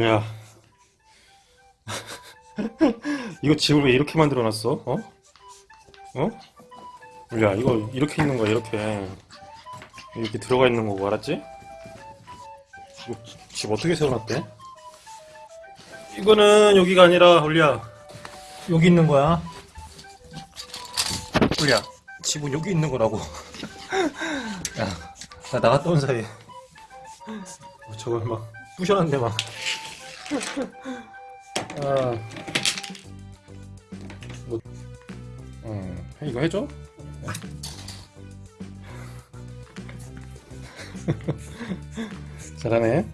야 이거 집을 왜 이렇게 만들어 놨어? 어? 어? 야 이거 이렇게 있는 거야 이렇게 이렇게 들어가 있는 거고 알았지? 집 어떻게 세워놨대? 이거는 여기가 아니라 올리야 여기 있는 거야 올리야 집은 여기 있는 거라고. 야 나 나갔다 온 사이에. 어, 저걸 막 부셔놨네 막. 아, 뭐, 음, 이거 해줘? 잘하네.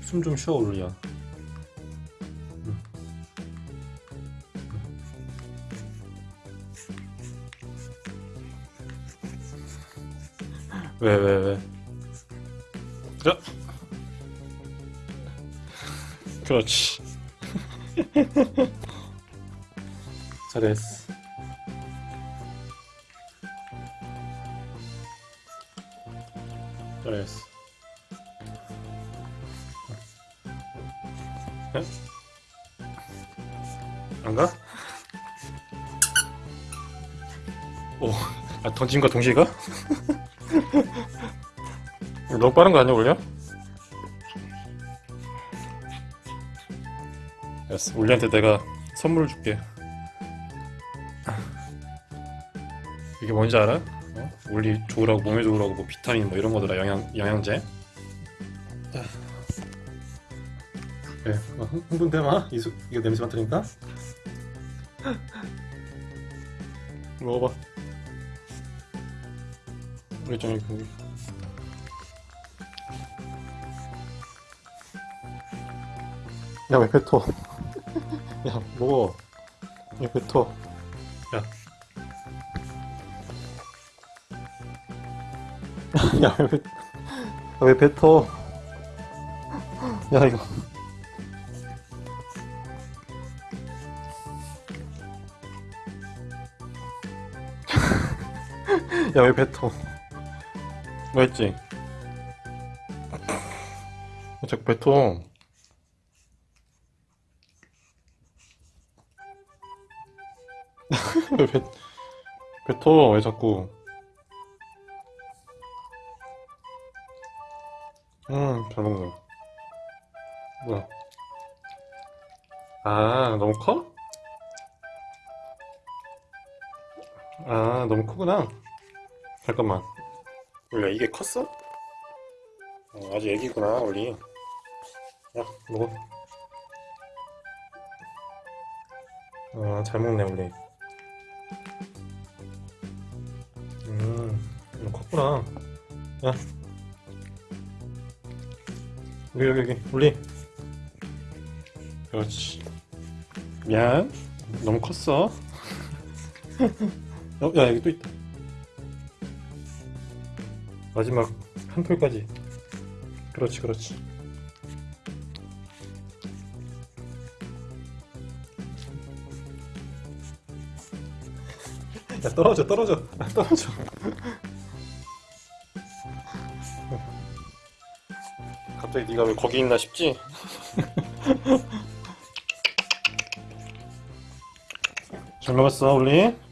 숨 좀 쉬어, 올리 왜, 왜, 왜? 자. 그렇지. 잘했어. 잘했어. 에? 안 가? 오, 아, 던짐과 동시에 가? 너무 빠른 거 아니야, 올려? 알았어. 우리한테 내가 선물을 줄게. 이게 뭔지 알아? 어? 우리 좋으라고 몸에 좋으라고 뭐 비타민 뭐 이런 거더라 영양 영양제. 자. 그래, 어, 흥- 흥분돼 마. 이거 냄새 맡으니까. 먹어봐. 우리 좀 이거. 야, 왜 뱉어? 야, 먹어. 왜 뱉어? 야. 야, 왜, 뱉- 야, 왜 뱉어? 야, 이거. 야, 왜 뱉어? 뭐 했지? 왜 자꾸 뱉어? 왜 뱉, 뱉어? 왜 자꾸? 음, 잘 먹네. 뭐야? 아, 너무 커? 아, 너무 크구나. 잠깐만. 원래 이게 컸어? 어, 아직 애기구나, 원리. 야, 먹어. 아, 잘 먹네, 원리. 음, 컸구나. 야. 여기, 여기, 여기, 올리. 그렇지. 미안. 너무 컸어. 어, 야, 여기 또 있다. 마지막 한 톨까지. 그렇지, 그렇지. 야, 떨어져, 떨어져. 아, 떨어져. 갑자기 네가 왜 거기 있나 싶지? 잘 먹었어, 올리?